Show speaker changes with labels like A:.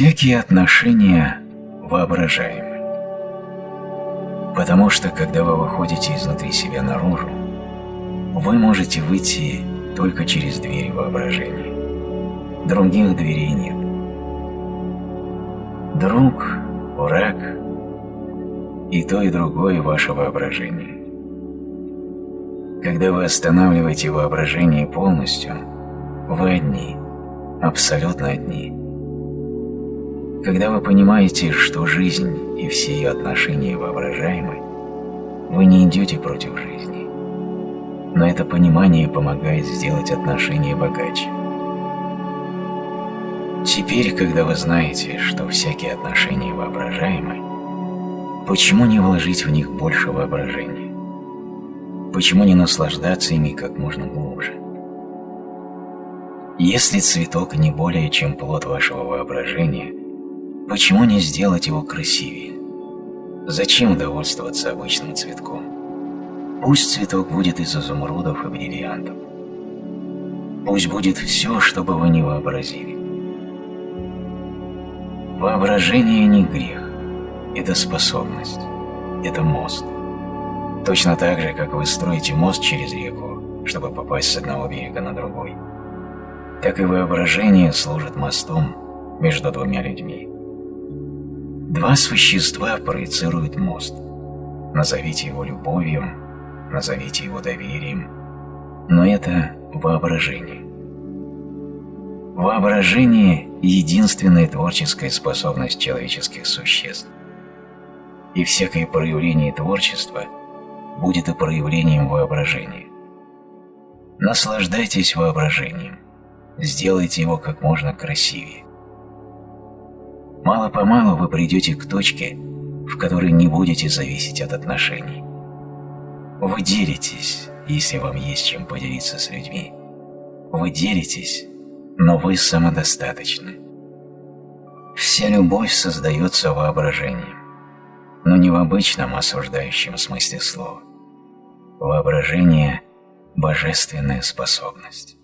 A: Всякие отношения воображаемы. Потому что, когда вы выходите изнутри себя наружу, вы можете выйти только через двери воображения. Других дверей нет. Друг, враг и то и другое ваше воображение. Когда вы останавливаете воображение полностью, вы одни, абсолютно одни. Когда вы понимаете, что жизнь и все ее отношения воображаемы, вы не идете против жизни. Но это понимание помогает сделать отношения богаче. Теперь, когда вы знаете, что всякие отношения воображаемы, почему не вложить в них больше воображения? Почему не наслаждаться ими как можно глубже? Если цветок не более чем плод вашего воображения, почему не сделать его красивее? Зачем довольствоваться обычным цветком? Пусть цветок будет из изумрудов и бриллиантов. Пусть будет все, что бы вы ни вообразили. Воображение не грех, это способность, это мост. Точно так же, как вы строите мост через реку, чтобы попасть с одного берега на другой, так и воображение служит мостом между двумя людьми. Два существа проецируют мост. Назовите его любовью, назовите его доверием, но это воображение. Воображение – единственная творческая способность человеческих существ. И всякое проявление творчества будет и проявлением воображения. Наслаждайтесь воображением, сделайте его как можно красивее. Мало-помалу вы придете к точке, в которой не будете зависеть от отношений. Вы делитесь, если вам есть чем поделиться с людьми. Вы делитесь, но вы самодостаточны. Вся любовь создается воображением, но не в обычном осуждающем смысле слова. Воображение – божественная способность.